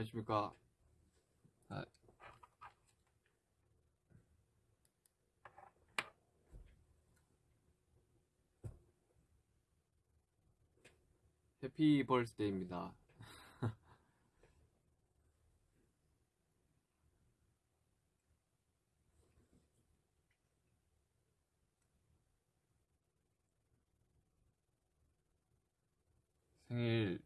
안녕하십니까. 아, 해피 벌스데이입니다. 생일입니다.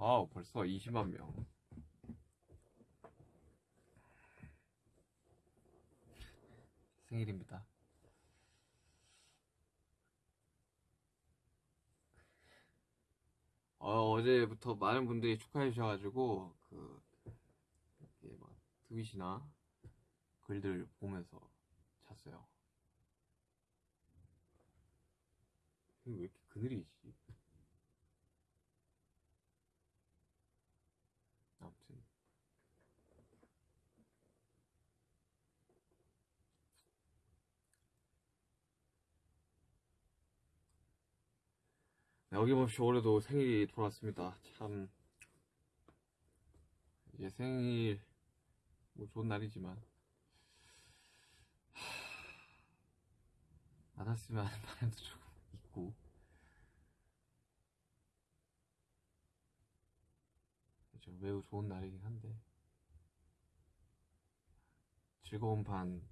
와우, 벌써 20만 명. 생일입니다. 어, 어제부터 많은 분들이 축하해 주셔가지고, 그, 이렇게 막, 트윗이나 글들 보면서 잤어요. 왜 이렇게 그늘이지? 아무튼. 네, 어김없이 올해도 생일이 돌아왔습니다. 참, 이제 생일, 뭐 좋은 날이지만, 하... 안 왔으면 하는 바람도 조금 있고, 그렇죠. 매우 좋은 날이긴 한데, 즐거운 반,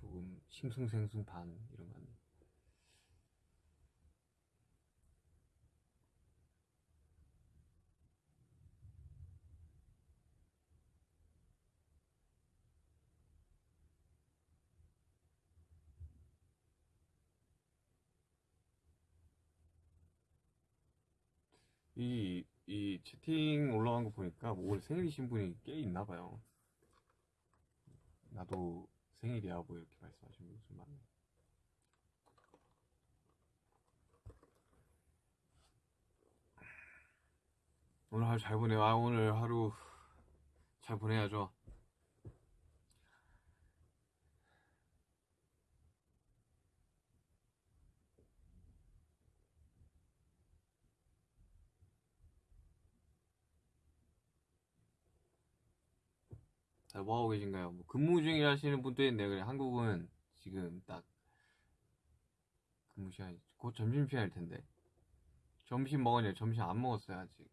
조금 싱숭생숭 반, 이런 거 같네요. 이, 이 채팅 올라간 거 보니까 뭐 올해 생일이신 분이 꽤 있나 봐요. 나도 생일이야 뭐 이렇게 말씀하시는 분이 좀 많네. 오늘 하루 잘 보내요. 아, 오늘 하루 잘 보내야죠. 뭐 하고 계신가요? 뭐 근무 중에 하시는 분도 있네요. 그래, 한국은 지금 딱 근무 시간이 곧 점심 시간일 텐데. 점심 먹었냐? 점심 안 먹었어요, 아직.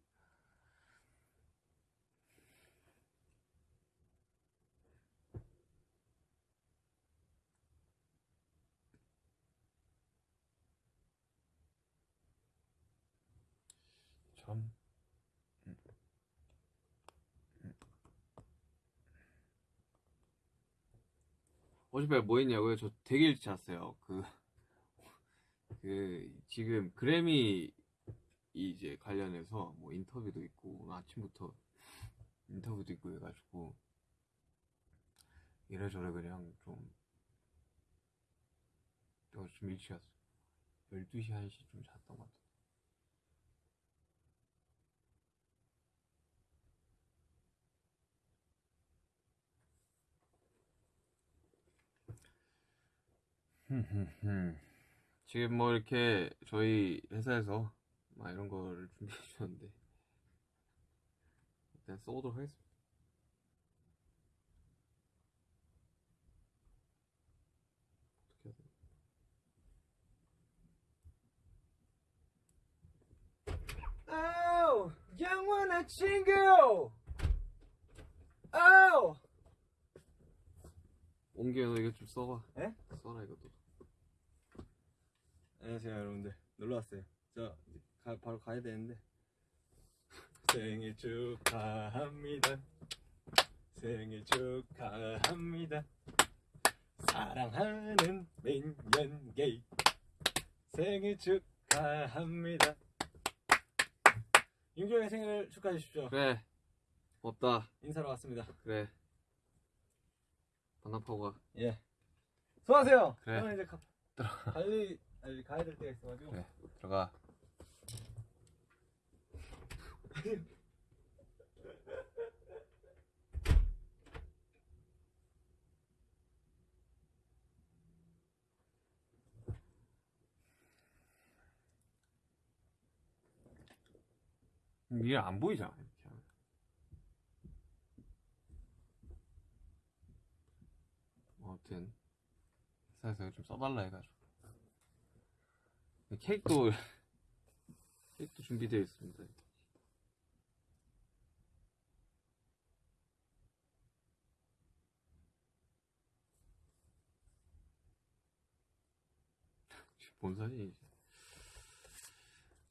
참. 어젯밤에 뭐 했냐고요? 저 되게 일찍 잤어요. 그, 그, 지금 그래미 이제 관련해서 뭐 인터뷰도 있고, 아침부터 인터뷰도 있고 해가지고, 이래저래 그냥 좀, 저좀 일찍 잤어요. 12시, 1시 좀 잤던 것 같아요. 지금 뭐 이렇게 저희 회사에서 막 이런 거를 준비해 주셨는데 일단 써보도록 하겠습니다. 어떻게 되나? 아우 영원한 친구 아우 옮겨 너 이거 좀 써봐. 에? 써라 이것도. 안녕하세요 여러분들. 놀러왔어요. 저 가, 바로 가야 되는데. 생일 축하합니다. 생일 축하합니다. 사랑하는 민현게이 생일 축하합니다. 윤경의 생일 축하해 주십시오. 그래. 없다. 인사로 왔습니다. 그래. 반납하고 가. 예. 수고하세요. 그래. 이제 가, 빨리 빨리 가야 될 때가 있어가지고 그래. 들어가. 이게 안 보이잖아 이렇게 하면. 아무튼 회사에서 좀 써달라 해가지고 케이크도 케이크도 준비되어 있습니다. 사진이지?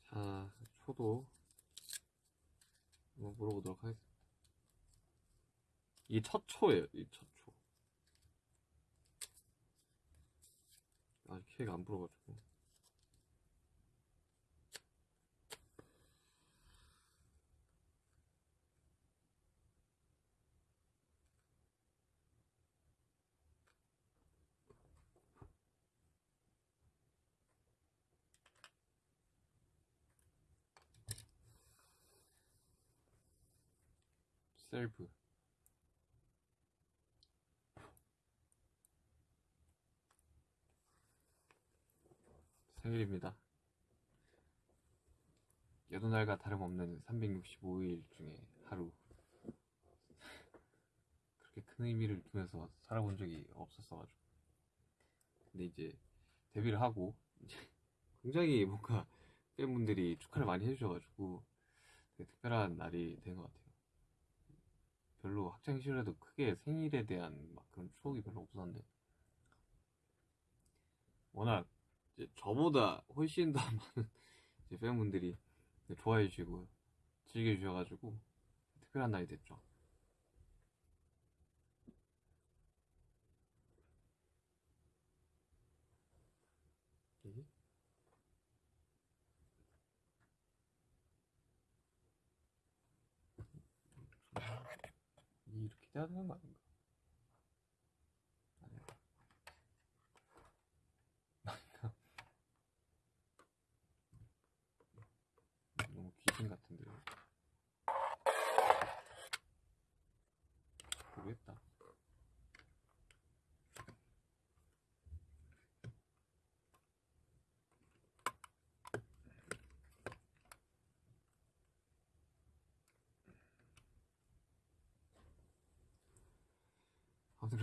자, 초도 한번 물어보도록 하겠습니다. 이게 첫 초예요, 이첫 초. 아직 케이크 안 불어가지고. 셀프. 생일입니다. 여느 날과 다름없는 365일 중에 하루. 그렇게 큰 의미를 두면서 살아본 적이 없었어가지고. 근데 이제 데뷔를 하고 이제 굉장히 뭔가 팬분들이 축하를 많이 해주셔가지고 되게 특별한 날이 된 것 같아요. 별로 학창 시절에도 크게 생일에 대한 막 그런 추억이 별로 없었는데 워낙 저보다 훨씬 더 많은 팬분들이 좋아해 주시고 즐겨 주셔가지고 특별한 날이 됐죠. 이? 이 이렇게 돼야 되는 거 아닌가? 아니야. 아닌가? 너무 귀신 같은데. 모르겠다.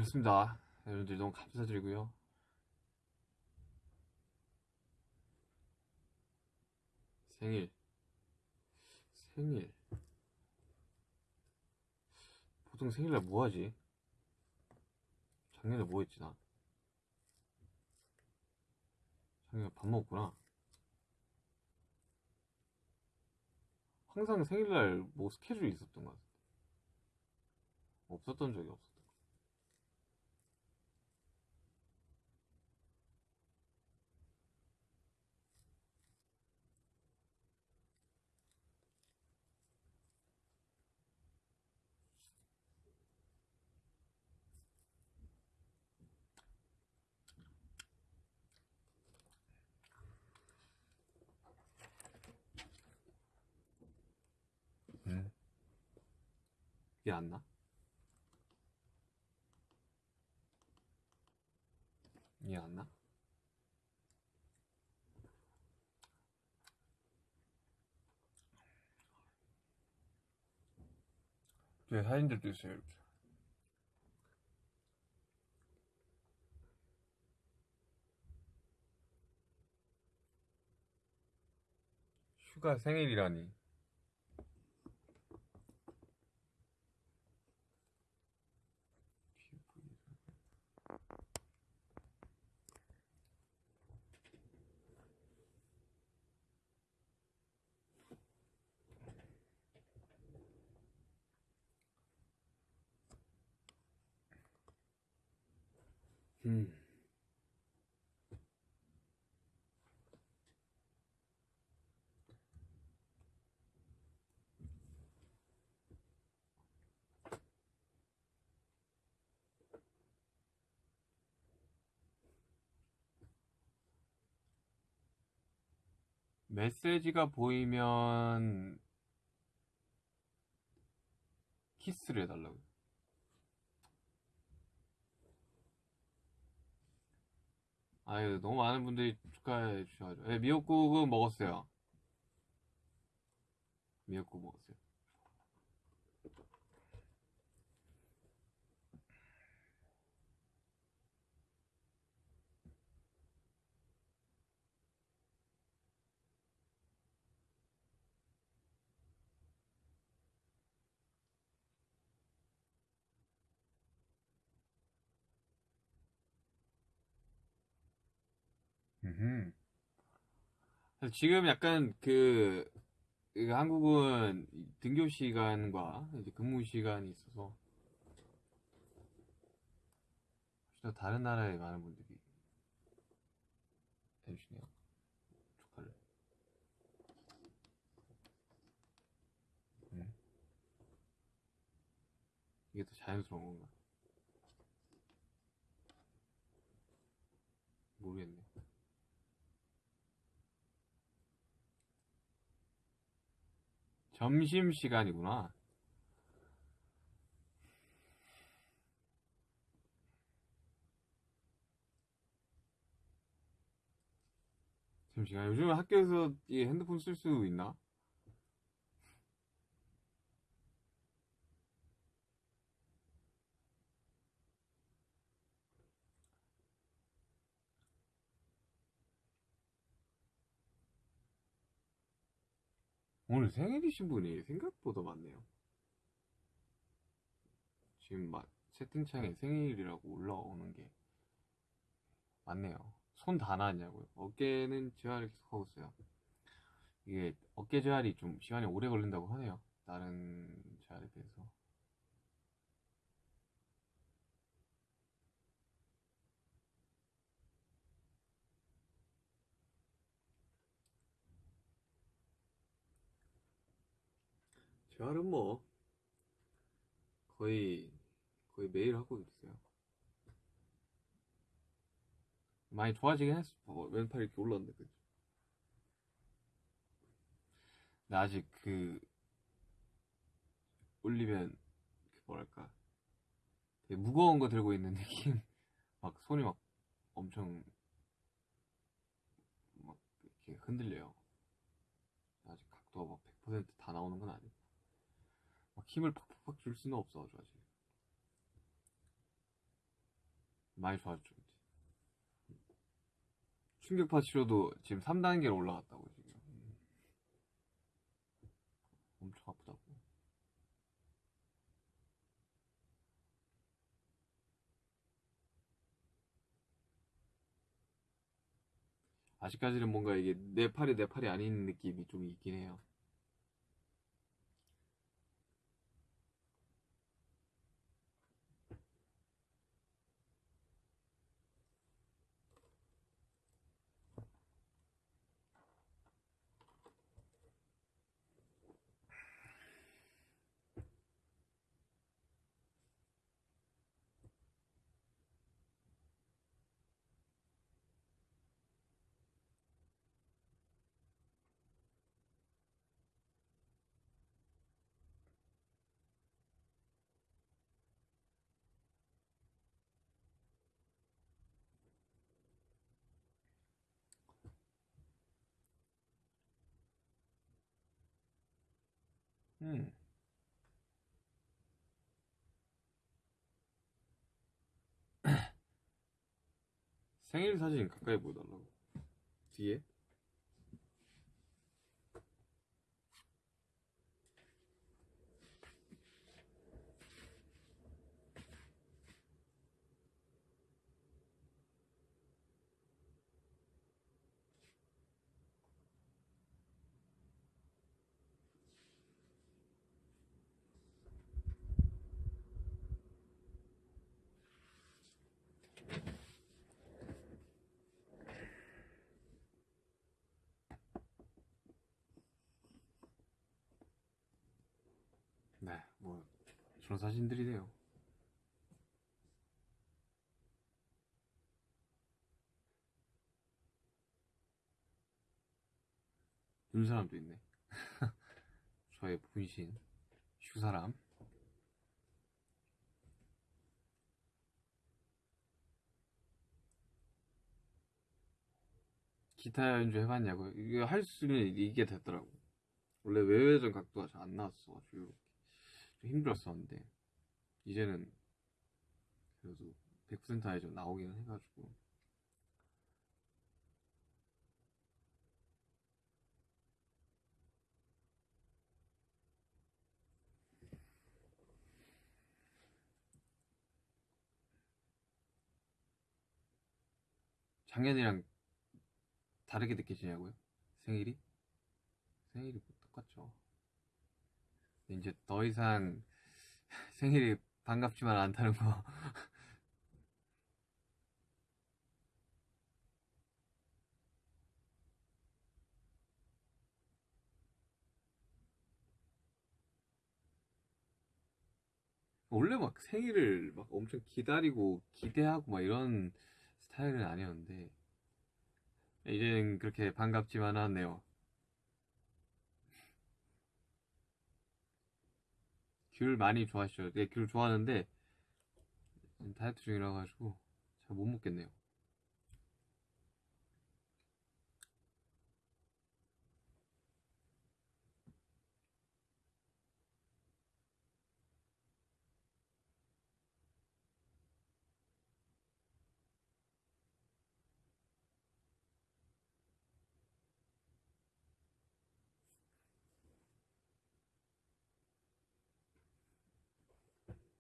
그렇습니다. 여러분들 너무 감사드리고요. 생일. 생일. 보통 생일날 뭐 하지? 작년에 뭐 했지, 나? 작년에 밥 먹었구나. 항상 생일날 뭐 스케줄이 있었던 것 같아. 없었던 적이 없었 이게 안 나? 이게 안 나? 제 사진들도 있어요, 이렇게. 휴가 생일이라니. 음. 메시지가 보이면 키스를 해달라고요. 아유, 너무 많은 분들이 축하해 주셔가지고. 네, 미역국은 먹었어요. 미역국 먹었어요. 그래서 지금 약간 그, 그 한국은 이 등교 시간과 이제 근무 시간이 있어서 또 다른 나라의 많은 분들이 해주시네요. 축하를. 음. 이게 더 자연스러운 건가? 모르겠네. 점심 시간이구나. 점심시간. 요즘 학교에서 이 핸드폰 쓸 수 있나? 오늘 생일이신 분이 생각보다 많네요. 지금 막 채팅창에 생일이라고 올라오는 게 많네요. 손 다 나왔냐고요? 어깨는 재활을 계속 하고 있어요. 이게 어깨 재활이 좀 시간이 오래 걸린다고 하네요. 다른 재활에 비해서. 재활은 뭐 거의 거의 매일 하고 있어요. 많이 좋아지긴 했어. 어, 왼팔이 이렇게 올랐는데 그죠? 근데 아직 그 올리면 그 뭐랄까 되게 무거운 거 들고 있는 느낌. 막 손이 막 엄청 막 이렇게 흔들려요. 아직 각도가 막 100%다 나오는 건 아니고 막 힘을 팍팍팍 줄 수는 없어가지고 아직 많이 좋아졌죠. 충격파 치료도 지금 3단계로 올라갔다고 지금 음. 엄청 아프다고 아직까지는 뭔가 이게 내 팔이 내 팔이 아닌 느낌이 좀 있긴 해요 음. 생일 사진 가까이 보여달라고 뒤에 네, 뭐 저런 사진들이네요. 눈 사람도 있네. 저의 분신 슈사람. 기타 연주 해봤냐고요? 이게 할 수는 이게 됐더라고. 원래 외회전 각도가 잘 안 나왔어가지고 좀 힘들었었는데 이제는 그래도 100% 아예 좀 나오기는 해가지고 작년이랑 다르게 느껴지냐고요? 생일이? 생일이 뭐 똑같죠. 이제 더 이상 생일이 반갑지만 않다는 거. 원래 막 생일을 막 엄청 기다리고 기대하고 막 이런 스타일은 아니었는데 이제는 그렇게 반갑지만 않네요. 귤 많이 좋아하시죠? 네, 귤 좋아하는데 다이어트 중이라 가지고 잘 못 먹겠네요.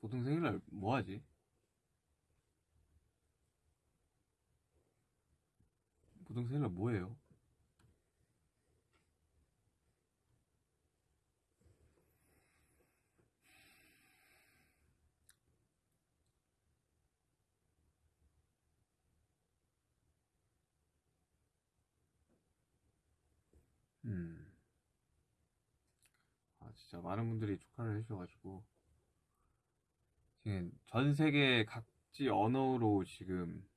보통 생일날 뭐 하지? 보통 생일날 뭐 해요? 음. 아, 진짜 많은 분들이 축하를 해주셔가지고. 지금 전 세계 각지 언어로 지금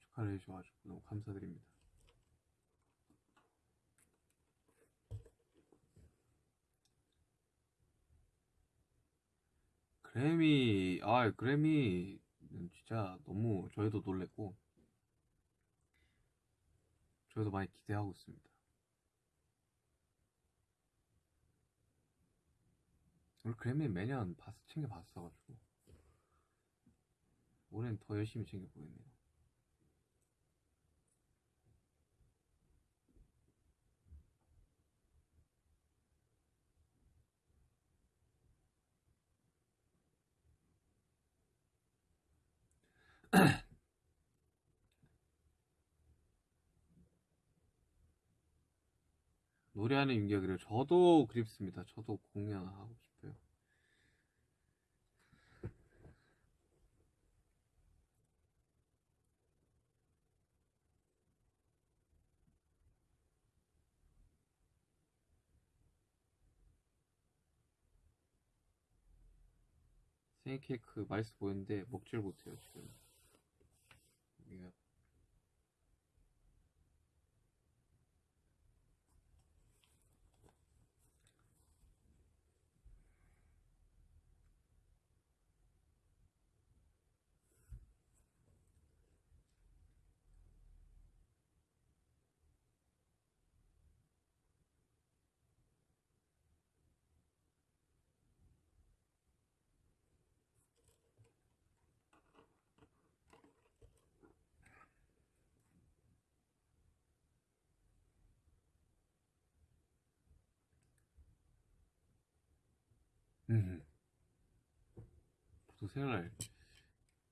축하를 해주셔가지고 너무 감사드립니다. 그래미, 아, 그래미는 진짜 너무 저희도 놀랬고, 저희도 많이 기대하고 있습니다. 우리 그래미 매년 봤, 챙겨 봤어가지고 올해는 더 열심히 챙겨 보겠네요. 노래하는 윤기가 그래요. 저도 그립습니다. 저도 공연하고 싶어요. 생일 케이크 맛있어 보이는데 먹질 못해요 지금. 이게 음. 보통 생일날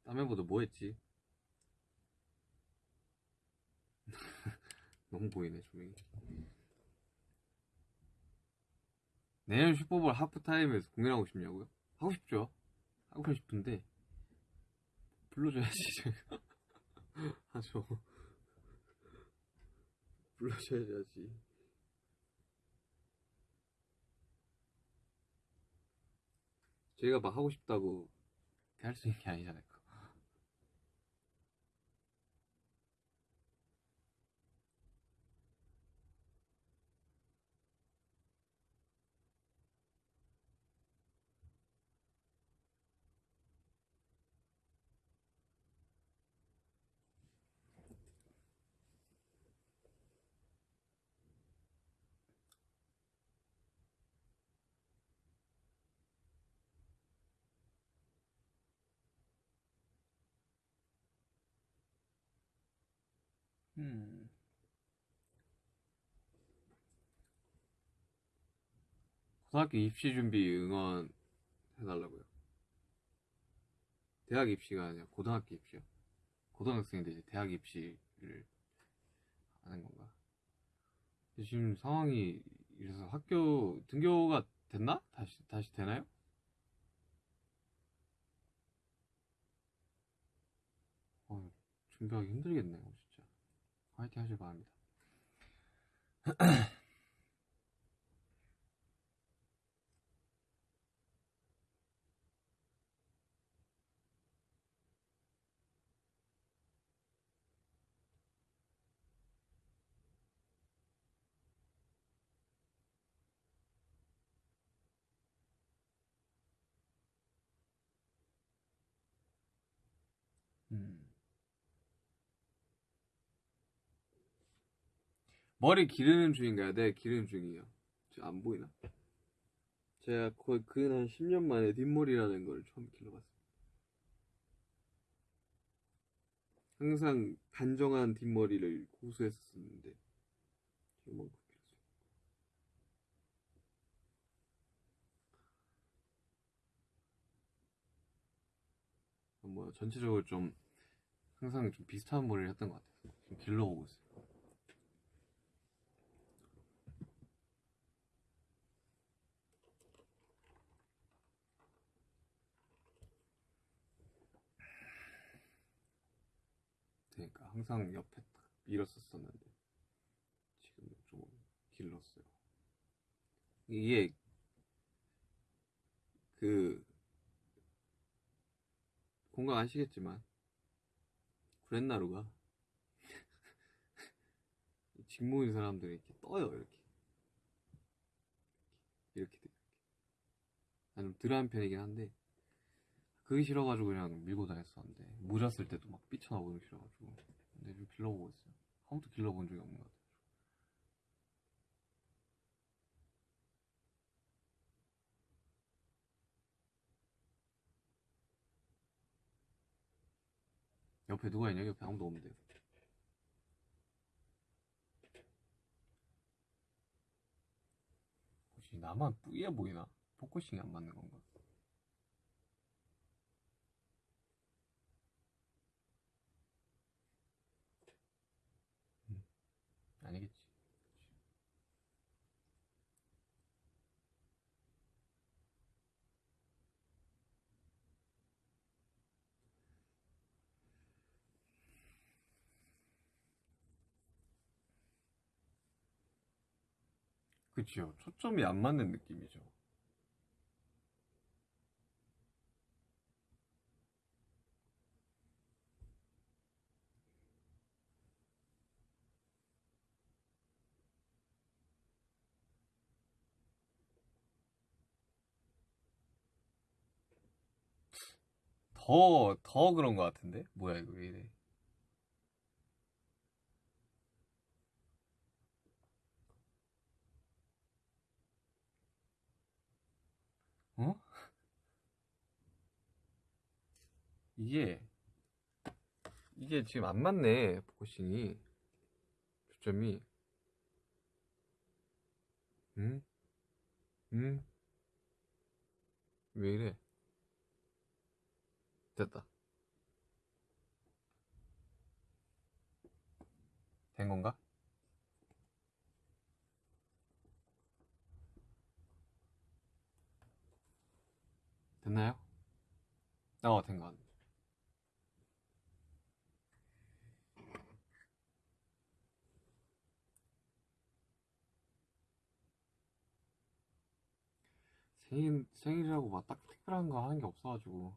땀해보다 뭐 했지? 너무 보이네 조명이 내년 슈퍼볼 하프타임에서 공연하고 싶냐고요? 하고 싶죠 하고 싶은데 불러줘야지 하죠 불러줘야지 저희가 막 하고 싶다고 할 수 있는 게 아니잖아요. 음. 고등학교 입시 준비 응원 해달라고요. 대학 입시가 아니라 고등학교 입시요. 고등학생인데 이제 대학 입시를 하는 건가? 지금 상황이 이래서 학교 등교가 됐나? 다시 다시 되나요? 어, 준비하기 힘들겠네요. 화이팅 하길 바랍니다. 음. 머리 기르는 중인가요? 네, 기르는 중이에요. 저안 보이나? 제가 거의 근한 10년 만에 뒷머리라는 걸 처음 길러봤어요. 항상 단정한 뒷머리를 고수했었는데 이만큼 길었어요. 뭐 전체적으로 좀 항상 좀 비슷한 머리를 했던 것 같아요. 좀 길러보고 있어요. 항상 옆에 딱 밀었었었는데 지금 좀 길렀어요. 이게 그 공감 아시겠지만 구렛나루가 직모인 사람들이 이렇게 떠요 이렇게. 이렇게 이렇게. 나좀 덜한 편이긴 한데 그게 싫어가지고 그냥 밀고 다녔었는데 모자 쓸 때도 막 삐쳐나오고 싫어가지고 근데 좀 길러보고 있어요 한 번도 길러본 적이 없는 것 같아요 옆에 누가 있냐 옆에 아무도 없는데요 혹시 나만 뿌예 보이나? 포커싱이 안 맞는 건가? 음, 아니겠지. 그치요. 초점이 안 맞는 느낌이죠. 더, 더 그런 것 같은데? 뭐야, 이거 왜 이래. 어? 이게, 이게 지금 안 맞네, 포커싱이. 초점이. 응? 응? 왜 이래? 됐다. 된 건가? 됐나요? 어, 된거 같네. 생일, 생일이라고 막 딱 특별한 거 하는 게 없어가지고.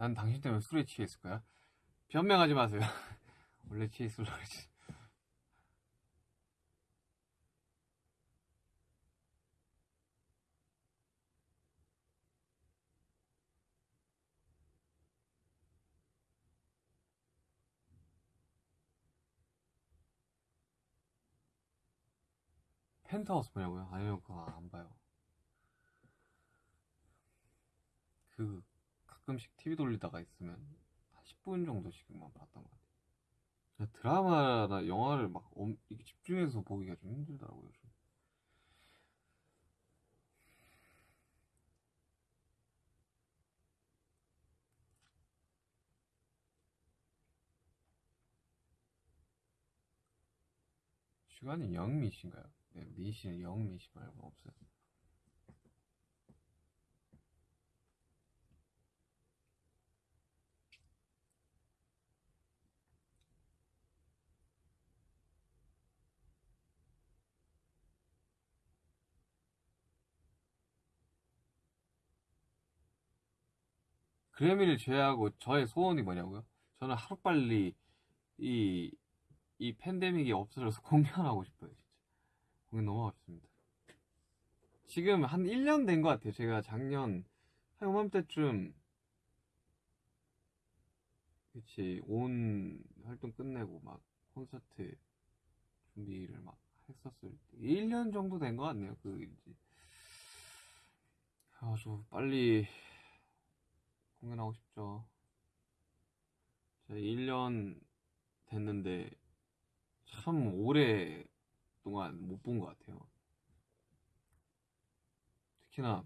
난 당신 때문에 술에 취했을 거야. 변명하지 마세요. 원래 치이슬라 그러지. 펜트하우스 보냐고요? 아니요, 그거 안 봐요. 그, 가끔씩 TV 돌리다가 있으면 한 10분 정도씩만 봤던 것 같아요. 드라마나 영화를 막 엄, 집중해서 보기가 좀 힘들더라고요. 요즘. 시간이 영미신가요? 네, 미 씨는 영미 씨 말고 없어요. 그래미를 제외하고 저의 소원이 뭐냐고요? 저는 하루빨리 이, 이 팬데믹이 없어져서 공연하고 싶어요, 진짜. 공연 너무 하고 싶습니다. 지금 한 1년 된 것 같아요. 제가 작년, 한 요맘때쯤, 그치, 온 활동 끝내고 막 콘서트 준비를 막 했었을 때. 1년 정도 된 것 같네요, 그, 이제. 아주 빨리 공연하고 싶죠. 제가 1년 됐는데 참 오래 동안 못 본 것 같아요. 특히나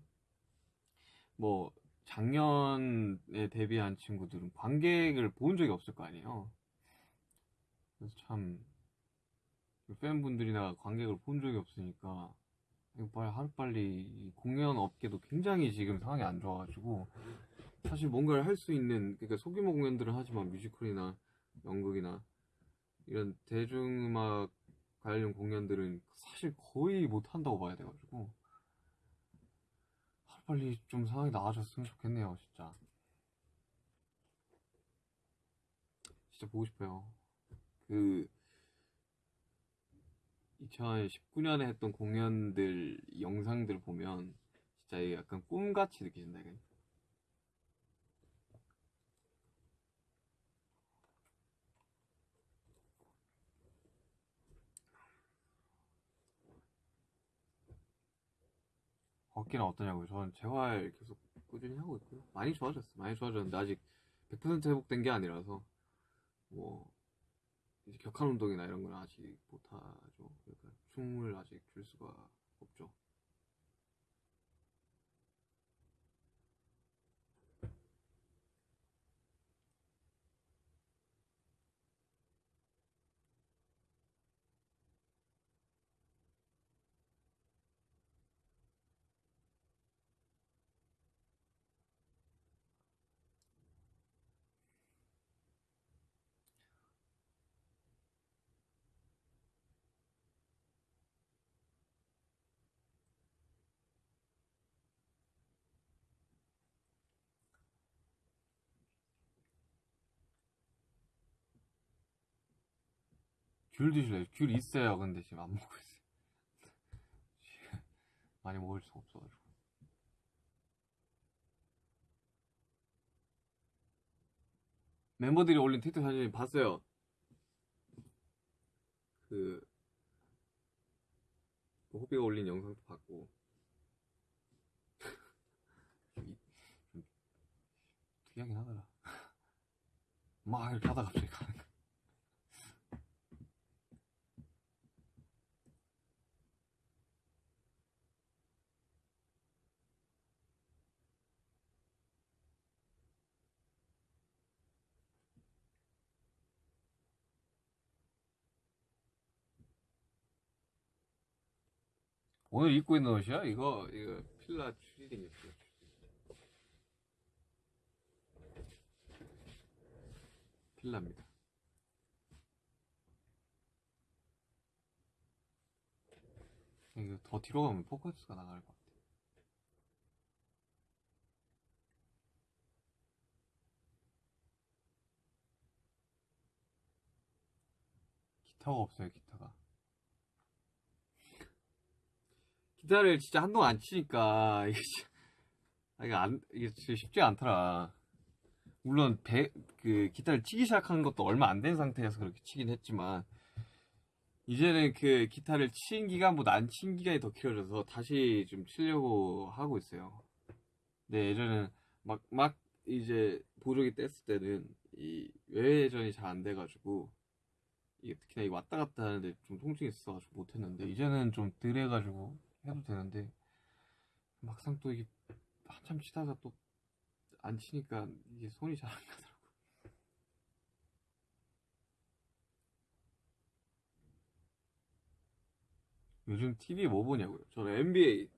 뭐 작년에 데뷔한 친구들은 관객을 본 적이 없을 거 아니에요. 그래서 참 팬분들이나 관객을 본 적이 없으니까 빨리 하루빨리 이 공연 업계도 굉장히 지금 상황이 안 좋아가지고 사실 뭔가를 할 수 있는 그러니까 소규모 공연들은 하지만 뮤지컬이나 연극이나 이런 대중음악 관련 공연들은 사실 거의 못 한다고 봐야 돼가지고 하루빨리 좀 상황이 나아졌으면 좋겠네요 진짜. 진짜 보고 싶어요. 그 2019년에 했던 공연들 영상들 보면 진짜 약간 꿈같이 느껴진다 이게 걷기는 어떠냐고요? 저는 재활 계속 꾸준히 하고 있고요. 많이 좋아졌어요. 많이 좋아졌는데 아직 100% 회복된 게 아니라서 뭐 이제 격한 운동이나 이런 건 아직 못하죠. 그러니까 춤을 아직 출 수가 없죠. 귤 드실래요? 귤 있어요. 근데 지금 안 먹고 있어요. 지금 많이 먹을 수가 없어가지고. 멤버들이 올린 트위터 사진 봤어요. 그, 그 호비가 올린 영상도 봤고. 특이하긴 하더라. 막 이렇게 하다가 갑자기 가는 거. 오늘 입고 있는 옷이야? 이거, 이거, 필라 추리닝이었어요. 필라입니다. 이거 더 뒤로 가면 포커스가 나갈 것 같아. 기타가 없어요 기타가 기타를 진짜 한동안 안 치니까 이게 아, 이게 안 이게 쉽지 않더라 물론 배, 그 기타를 치기 시작한 것도 얼마 안 된 상태에서 그렇게 치긴 했지만 이제는 그 기타를 친 기간보다 안 친 기간이 더 길어져서 다시 좀 치려고 하고 있어요. 근데 예전에는 막, 막 이제 보조기 뗐을 때는 이 외회전이 잘 안 돼가지고 이게 특히나 이 왔다 갔다 하는데 좀 통증이 있어가지고 못했는데 이제는 좀 덜 해가지고 해도 되는데 막상 또 이게 한참 치다가 또 안 치니까 이게 손이 잘 안 가더라고. 요즘 TV 뭐 보냐고요? 저는 NBA,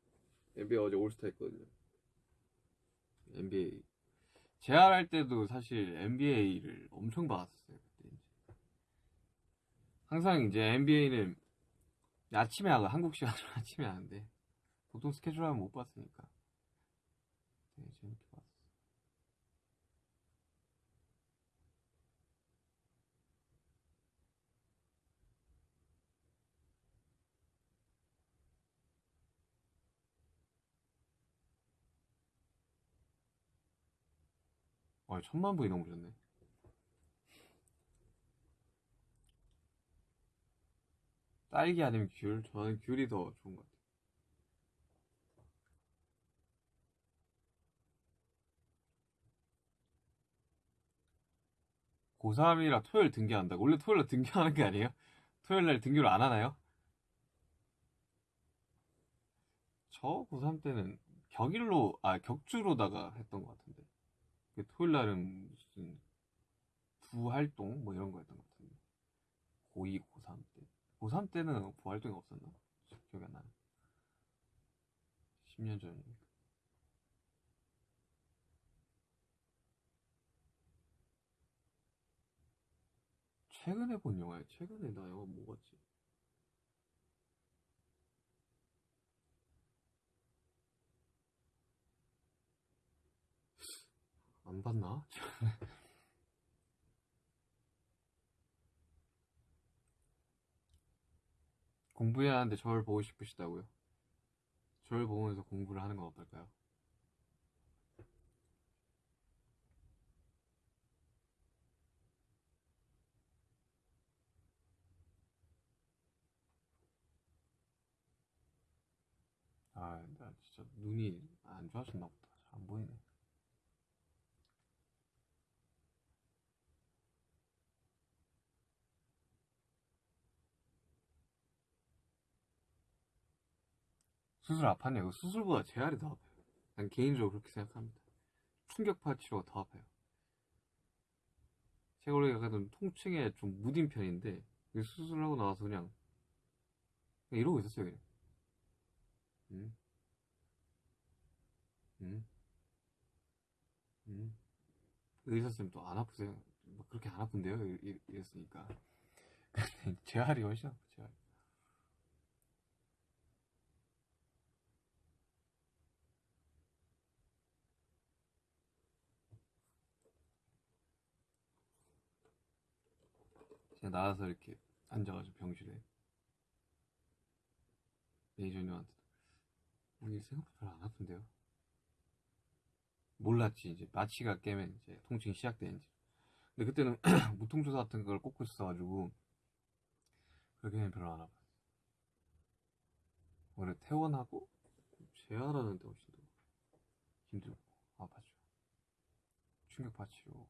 NBA 어제 올스타 했거든요. NBA. 재활할 때도 사실 NBA를 엄청 봤었어요. 그때 이제. 항상 이제 NBA는 아침에 하고 한국 시간으로 아침에 하는데 보통 스케줄 하면 못 봤으니까 되게 재밌게 봤어. 아, 천만 분이 넘으셨네. 딸기 아니면 귤? 저는 귤이 더 좋은 것 같아요. 고3이라 토요일 등교한다고? 원래 토요일 날 등교하는 게 아니에요? 토요일 날 등교를 안 하나요? 저 고3 때는 격일로, 아, 격주로다가 했던 것 같은데. 그 토요일 날은 무슨 부활동 뭐 이런 거였던 것 같은데 고2, 고3 때 고3 때는 부활동이 없었나? 기억이 안 나네 10년 전이니까 최근에 본 영화야 최근에 나 영화 뭐 봤지? 안 봤나? 공부해야 하는데 저를 보고 싶으시다고요? 저를 보면서 공부를 하는 건 어떨까요? 아, 나 진짜 눈이 안 좋아졌나 보다. 잘 안 보이네. 수술 아팠냐고? 수술보다 재활이 더 아파요. 난 개인적으로 그렇게 생각합니다. 충격파 치료가 더 아파요. 제가 원래 약간 좀 통증에 좀 무딘 편인데 이 수술하고 나와서 그냥, 그냥 이러고 있었어요 그냥. 음, 음, 음. 의사 쌤또안 아프세요? 뭐 그렇게 안 아픈데요? 이랬으니까. 재활이 훨씬 재 활. 제가 나와서 이렇게 앉아가지고 병실에. 매니저님한테. 오늘 생각보다 별로 안 아픈데요? 몰랐지 이제. 마취가 깨면 이제 통증이 시작되는지 근데 그때는 무통조사 같은 걸 꽂고 있어가지고 그렇게는 별로 안 아팠어 원래 퇴원하고 재활하는 데 훨씬 더 힘들고 아팠죠. 충격파 치료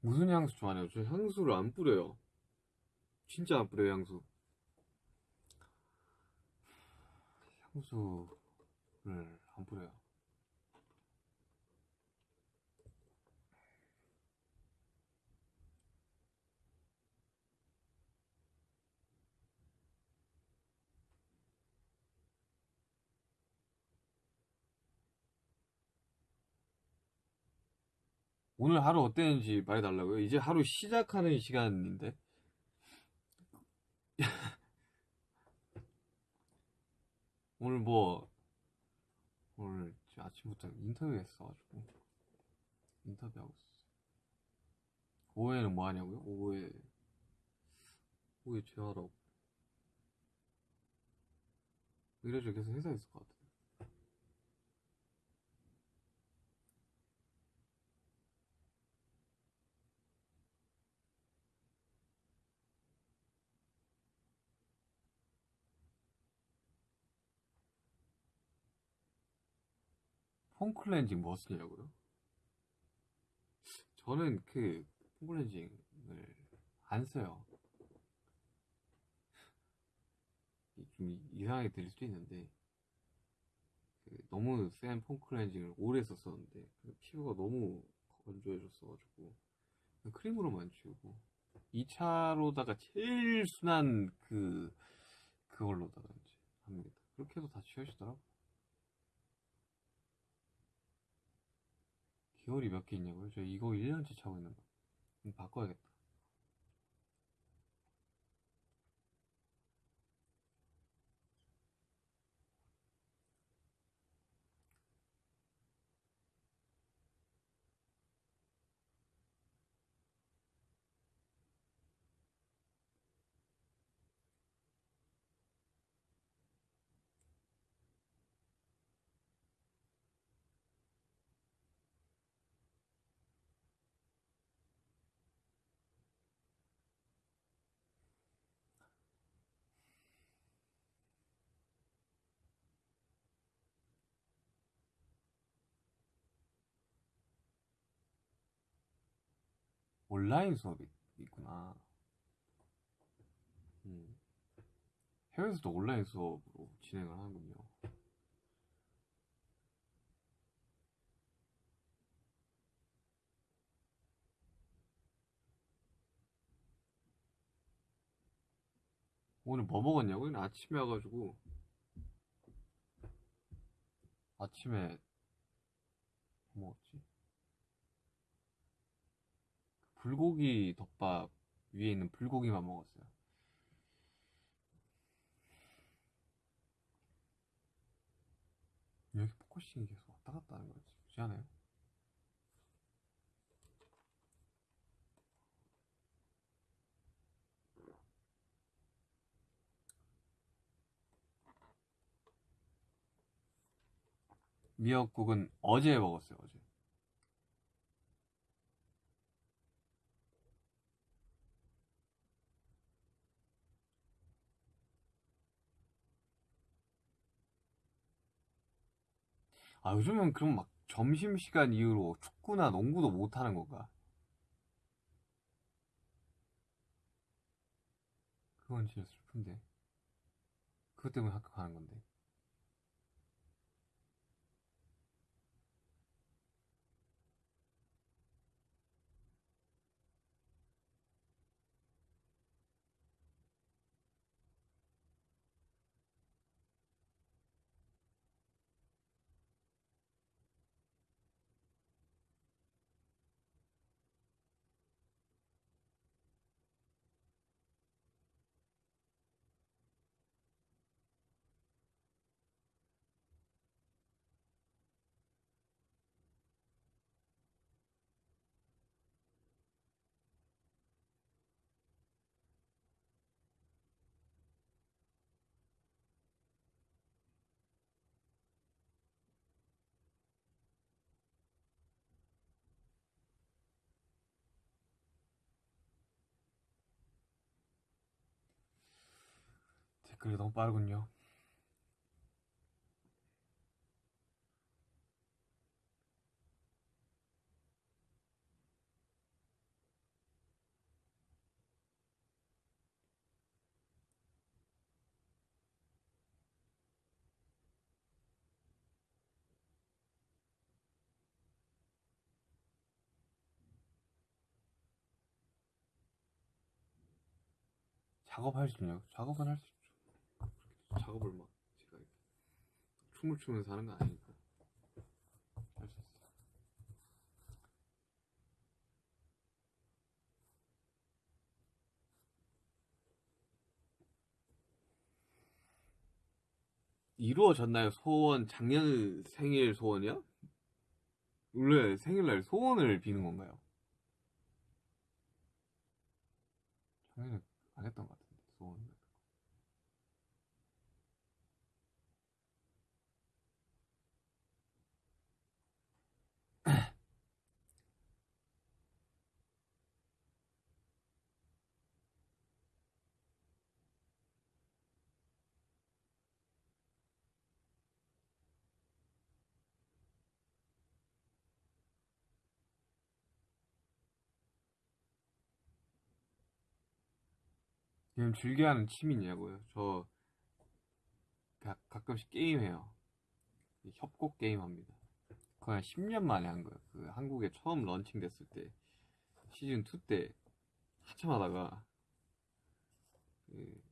무슨 향수 좋아하냐고? 저 향수를 안 뿌려요. 진짜 안 뿌려요, 향수. 향수를 안 뿌려요. 오늘 하루 어땠는지 말해달라고요? 이제 하루 시작하는 시간인데? 오늘 뭐, 오늘 아침부터 인터뷰 했어가지고, 인터뷰하고 있었어요. 오후에는 뭐 하냐고요? 오후에, 오후에 제하라고. 이래저 계속 회사에 있을 것 같아요. 폼 클렌징 뭐 쓰냐고요? 저는 그, 폼 클렌징을 안 써요. 좀 이상하게 들릴 수도 있는데, 그 너무 센 폼 클렌징을 오래 썼었는데, 그 피부가 너무 건조해졌어가지고, 크림으로만 지우고, 2차로다가 제일 순한 그, 그걸로다가 이제 합니다. 그렇게 해서 다 지워지더라고. 기어리 몇개 있냐고요? 저 이거 1년째 차고 있는 거. 이거 바꿔야겠다. 온라인 수업이 있구나. 음. 해외에서도 온라인 수업으로 진행을 하는군요. 오늘 뭐 먹었냐고? 오늘 아침에 와가지고 아침에 뭐 먹었지? 불고기 덮밥 위에 있는 불고기만 먹었어요. 여기 focusing이 계속 왔다 갔다 하는 거지. 그렇지 않아요? 미역국은 어제 먹었어요. 아, 요즘은 그럼 막 점심시간 이후로 축구나 농구도 못 하는 건가? 그건 진짜 슬픈데. 그것 때문에 학교 가는 건데. 댓글이 너무 빠르군요. 작업할 수 있나요? 작업은 할 수 있죠. 작업을 막 제가 이렇게 춤을 추면서 하는 건 아니니까 할 수 있어요. 이루어졌나요? 소원 작년 생일 소원이요? 원래 생일날 소원을 비는 건가요? 작년에 안 했던 것 같은데 지금 즐겨하는 취미냐고요? 저 가, 가끔씩 게임해요. 이 협곡 게임 합니다. 거의 한 10년 만에 한 거예요. 그 한국에 처음 런칭 됐을 때 시즌 2 때 한참 하다가 그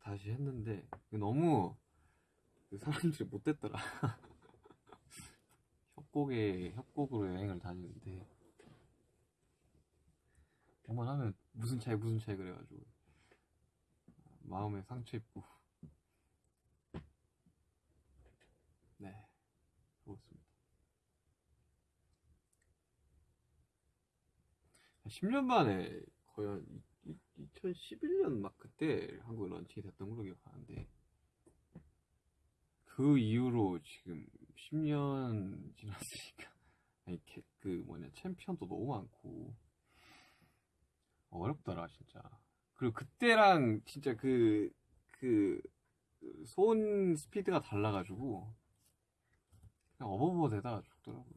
다시 했는데 그 너무 그 사람들이 못됐더라. 협곡에 협곡으로 여행을 다니는데 한번 하면 무슨 차이 무슨 차이 그래가지고 마음에 상처 입고 네 그렇습니다. 10년 만에 거의 한 2011년 막 그때 한국에 launching이 됐던 걸로 기억하는데 그 이후로 지금 10년 지났으니까 아니 캐- 그 뭐냐 챔피언도 너무 많고 어렵더라 진짜 그리고 그때랑 진짜 그, 그, 손 스피드가 달라가지고, 그냥 어버버 되다가 죽더라고요.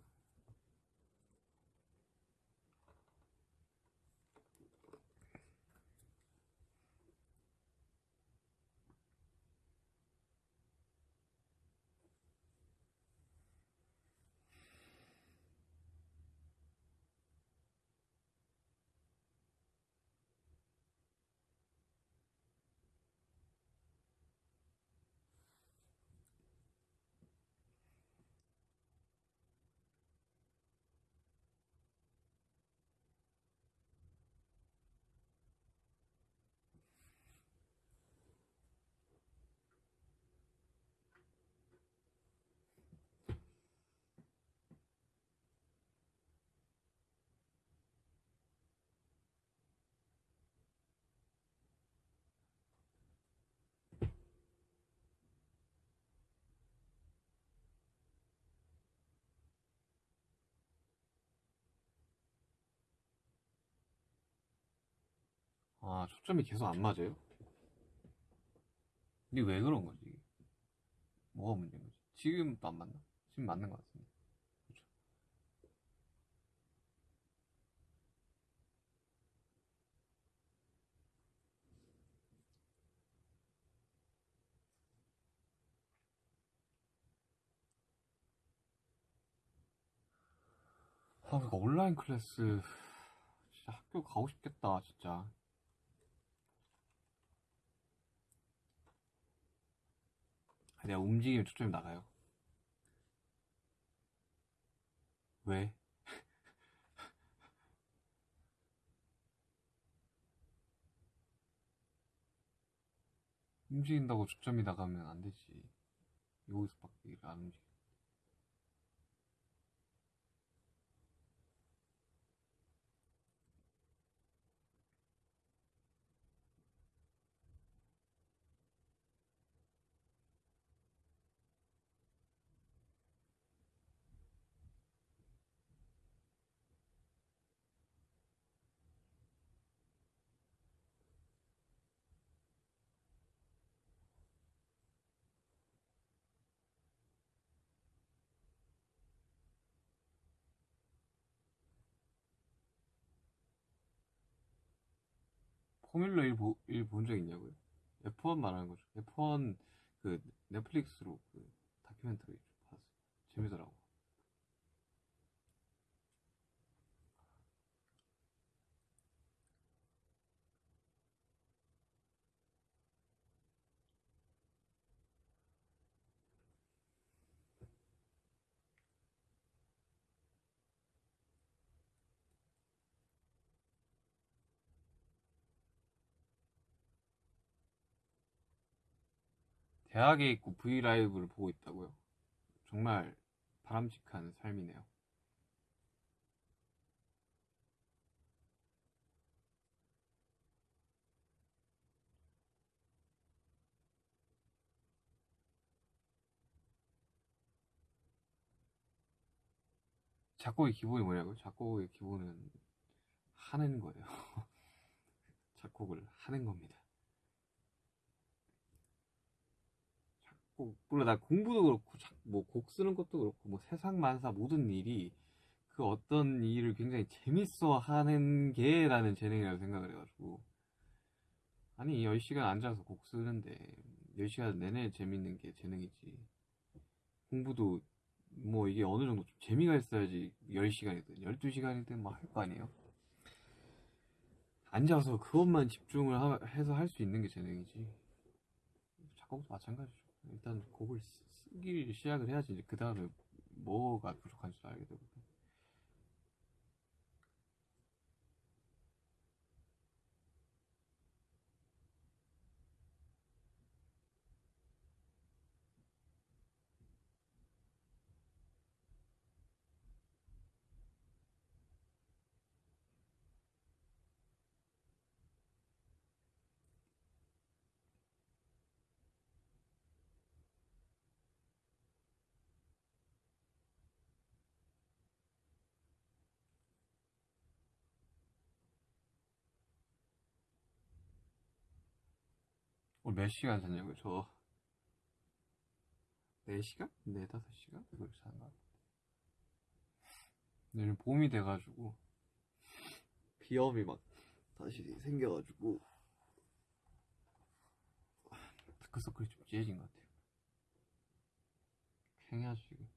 아, 초점이 계속 안 맞아요? 근데 왜 그런 거지? 뭐가 문제인 거지? 지금도 안 맞나? 지금 맞는 것 같은데. 그쵸? 아, 그러니까 온라인 클래스 진짜 학교 가고 싶겠다, 진짜. 내가 움직이면 초점이 나가요. 왜? 움직인다고 초점이 나가면 안 되지. 여기서밖에 안 움직여. 포뮬러 1, 보, 1본 적 있냐고요? F1 말하는 거죠. F1 그 넷플릭스로 그 다큐멘터리 봤어요. 재미더라고. 대학에 있고 브이라이브를 보고 있다고요? 정말 바람직한 삶이네요. 작곡의 기본이 뭐냐고요? 작곡의 기본은 하는 거예요. 작곡을 하는 겁니다. 작곡, 물론 나 공부도 그렇고, 뭐 곡 쓰는 것도 그렇고, 뭐 세상 만사 모든 일이 그 어떤 일을 굉장히 재밌어 하는 게 나는 재능이라고 생각을 해가지고. 아니, 10시간 앉아서 곡 쓰는데, 10시간 내내 재밌는 게 재능이지. 공부도 뭐 이게 어느 정도 좀 재미가 있어야지 10시간이든 12시간이든 뭐할거 아니에요? 앉아서 그것만 집중을 하- 해서 할 수 있는 게 재능이지. 작곡도 마찬가지죠. 일단 곡을 쓰- 쓰기 시작을 해야지 그 다음에 뭐가 부족한지 알게 되거든. 오늘 몇 시간 잤냐고요? 저 4시간? 4, 5시간? 그걸 잤나? 내일 봄이 돼가지고 비염이 막 다시 생겨가지고 다크서클이 좀 찌해진 것 같아요 팽이야 지금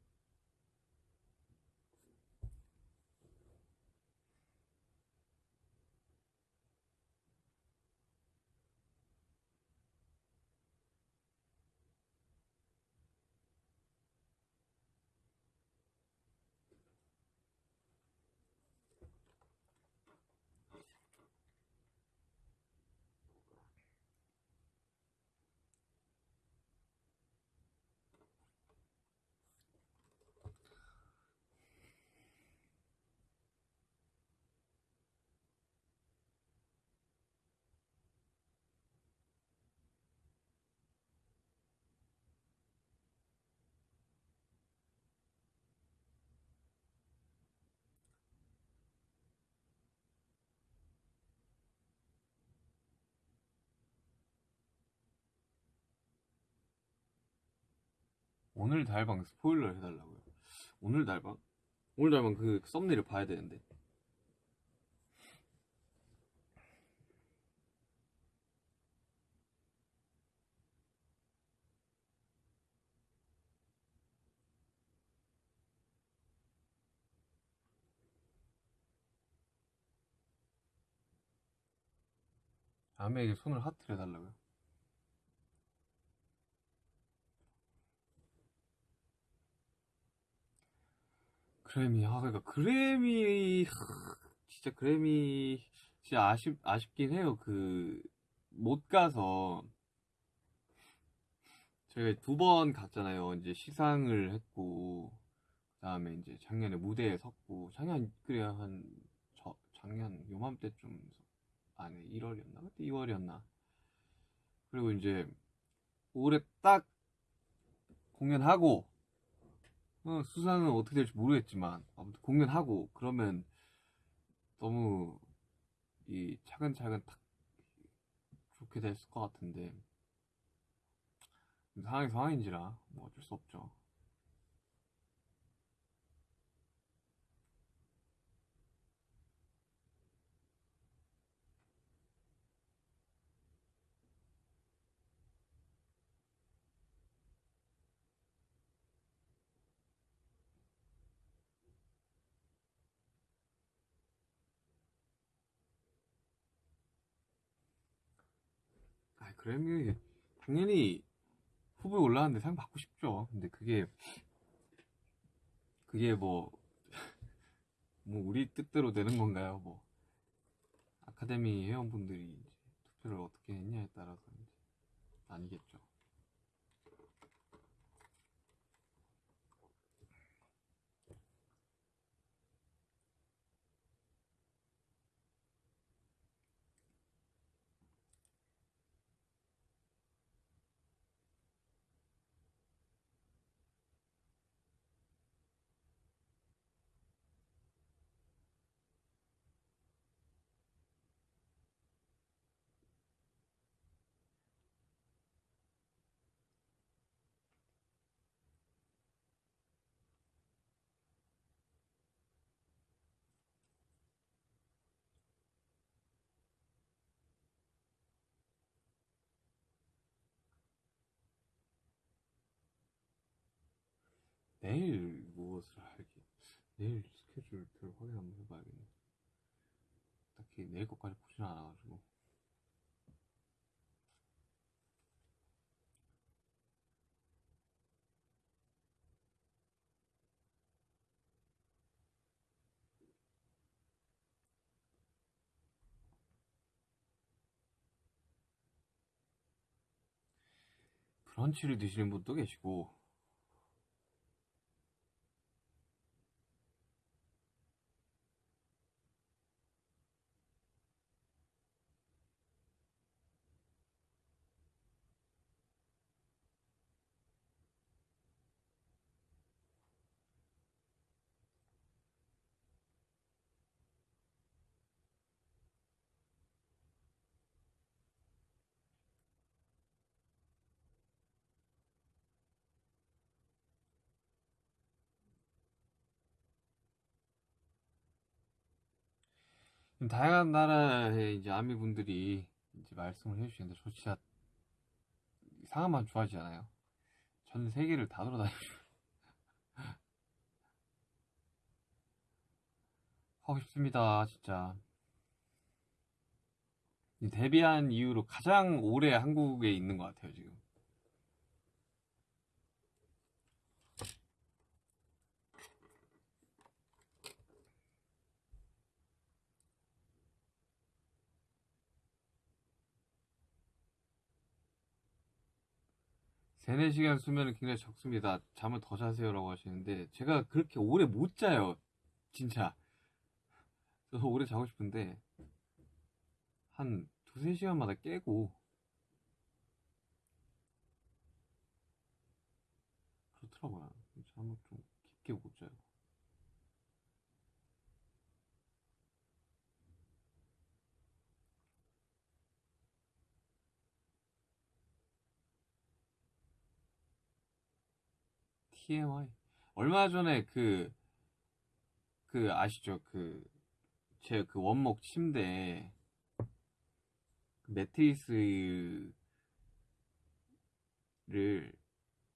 오늘 달방 스포일러 해달라고요. 오늘 달방? 오늘 달방 그 썸네일을 봐야 되는데. 아메에게 손을 하트를 해달라고요 그래미 아 그러니까 그래미 하, 진짜 그래미 진짜 아쉽 아쉽긴 해요. 그 못 가서. 저희가 두 번 갔잖아요. 이제 시상을 했고 그다음에 이제 작년에 무대에 섰고 작년 그래야 한 저, 작년 요맘때쯤 아니 1월이었나? 그때 2월이었나? 그리고 이제 올해 딱 공연하고 어, 수상은 어떻게 될지 모르겠지만 아무튼 공연하고 그러면 너무 이 차근차근 딱 좋게 됐을 것 같은데 상황이 상황인지라 뭐 어쩔 수 없죠. 그래미 당연히 후보에 올라왔는데 상 받고 싶죠. 근데 그게 그게 뭐, 뭐 우리 뜻대로 되는 건가요? 뭐 아카데미 회원분들이 투표를 어떻게 했냐에 따라서 아니겠죠. 내일 무엇을 할지 내일 스케줄표를 확인 한번 해봐야겠네. 딱히 내일 것까지 보지는 않아가지고. 브런치를 드시는 분도 계시고, 다양한 나라의 이제 아미 분들이 이제 말씀을 해주시는데 저 진짜 상황만 좋아하지 않아요. 전 세계를 다 돌아다니고 하고 싶습니다, 진짜. 이 데뷔한 이후로 가장 오래 한국에 있는 것 같아요, 지금. 세네 시간 수면은 굉장히 적습니다. 잠을 더 자세요라고 하시는데 제가 그렇게 오래 못 자요. 진짜. 저도 오래 자고 싶은데 한 두세 시간마다 깨고 그렇더라고요. 잠을 좀 깊게 못 자요. TMI. 얼마 전에 그, 그, 아시죠? 그, 제 그 원목 침대, 그 매트리스를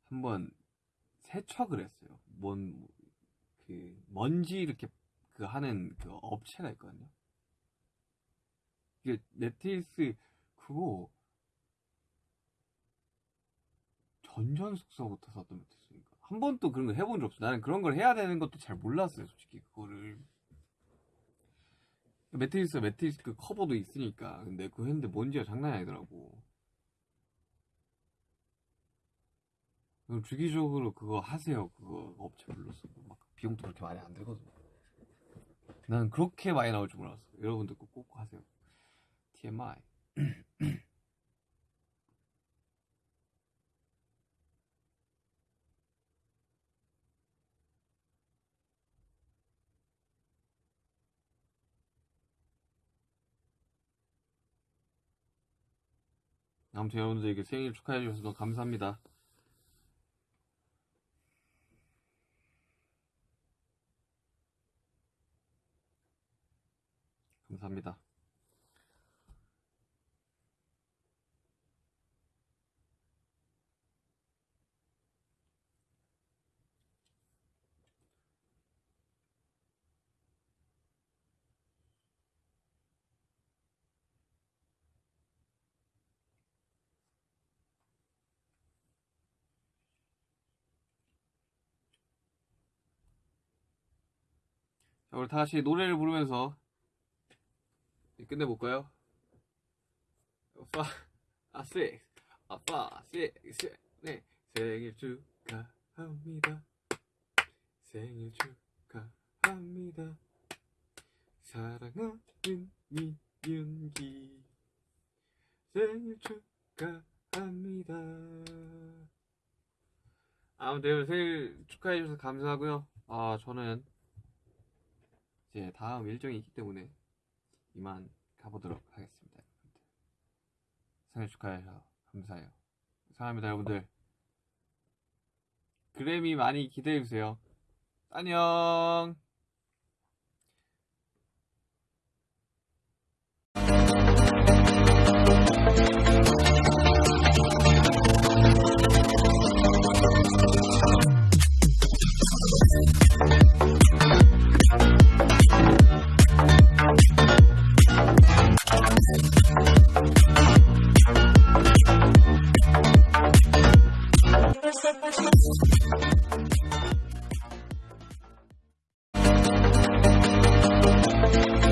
한번 세척을 했어요. 뭔, 그, 먼지 이렇게 그 하는 그 업체가 있거든요. 매트리스, 그거, 전전숙서부터 샀던 매트리스니까. 한 번도 그런 거 해본 적 없어. 나는 그런 걸 해야 되는 것도 잘 몰랐어요, 솔직히. 그거를. 매트리스, 매트리스 그 커버도 있으니까. 근데 그거 했는데 먼지가 장난이 아니더라고. 그럼 주기적으로 그거 하세요. 그거 업체 불러서. 막 비용도 그렇게 많이 안 들거든. 나는 그렇게 많이 나올 줄 몰랐어. 여러분들 꼭, 꼭 하세요. TMI. 아무튼 여러분들에게 생일 축하해 주셔서 너무 감사합니다. 감사합니다. 자, 우리 다 같이 노래를 부르면서 끝내볼까요? 파, 아, 식, 아, 식, 네. 생일 축하합니다. 생일 축하합니다. 사랑하는 이윤기. 생일 축하합니다. 아무튼 생일 축하해주셔서 감사하고요. 아, 저는 이제 다음 일정이 있기 때문에 이만 가보도록 하겠습니다. 여러분들. 생일 축하해서 감사해요. 사랑합니다, 여러분들. 그래미 많이 기대해주세요. 안녕! Thank you.